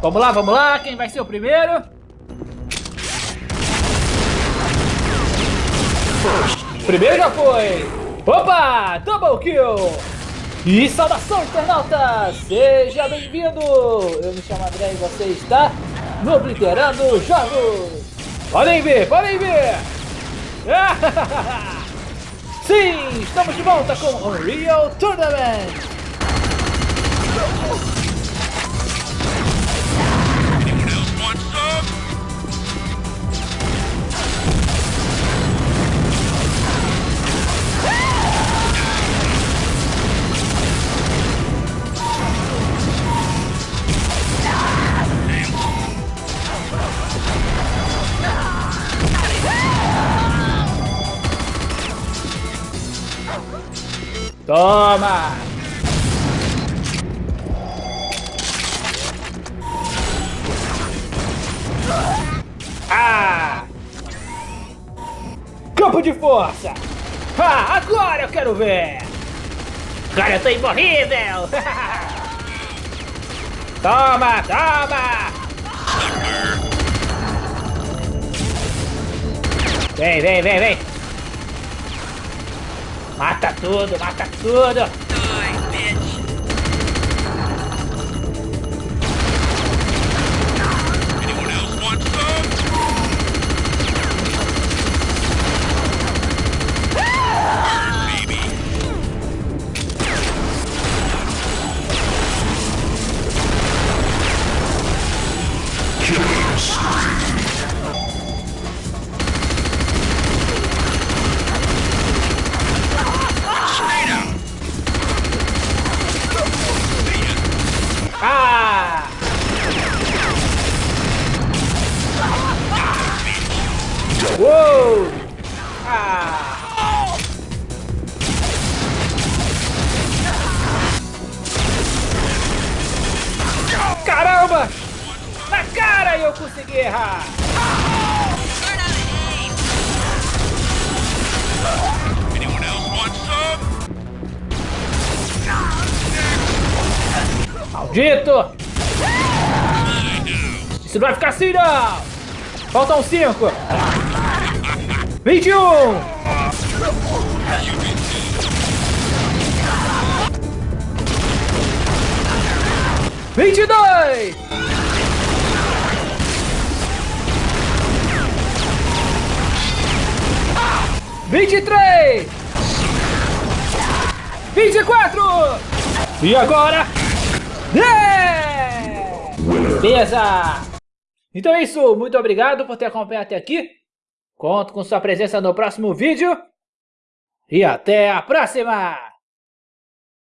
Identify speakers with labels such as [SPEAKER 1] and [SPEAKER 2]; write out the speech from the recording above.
[SPEAKER 1] Vamos lá, vamos lá, quem vai ser o primeiro? Primeiro já foi! Opa! Double kill! E saudação, internauta! Seja bem-vindo! Eu me chamo André e você está no Obliterando Jogos! Podem ver, podem ver! Sim, estamos de volta com Unreal Tournament! Toma! Ah! Campo de força! Ah, agora eu quero ver! Agora eu tô imorrível! toma, toma! Vem, vem, vem, vem! Mata tudo, mata tudo! Uou! Ah! Caramba! Na cara eu consegui errar! Maldito! Isso não vai ficar assim não! Faltam cinco! 21! Vinte e dois! Vinte e três! Vinte e quatro! E agora? Beleza! Então é isso, muito obrigado por ter acompanhado até aqui. Conto com sua presença no próximo vídeo. E até a próxima!